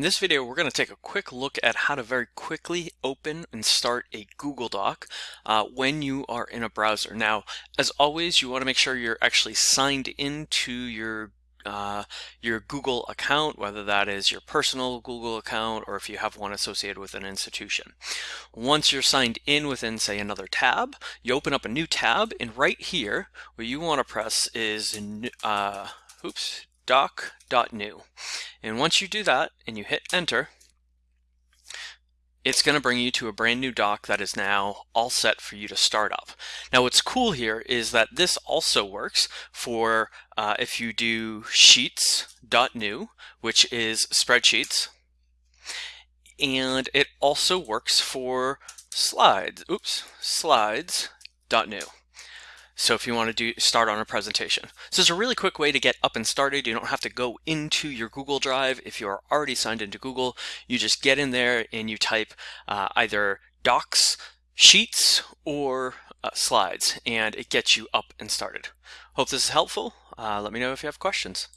In this video, we're going to take a quick look at how to very quickly open and start a Google Doc uh, when you are in a browser. Now, as always, you want to make sure you're actually signed into your uh, your Google account, whether that is your personal Google account or if you have one associated with an institution. Once you're signed in within, say, another tab, you open up a new tab, and right here, what you want to press is, uh, oops, doc.new. And once you do that and you hit enter, it's going to bring you to a brand new doc that is now all set for you to start up. Now what's cool here is that this also works for uh, if you do sheets.new, which is spreadsheets, and it also works for slides, oops, slides.new. So if you want to do start on a presentation. So it's a really quick way to get up and started. You don't have to go into your Google Drive. If you are already signed into Google, you just get in there and you type uh, either docs, sheets, or uh, slides, and it gets you up and started. Hope this is helpful. Uh, let me know if you have questions.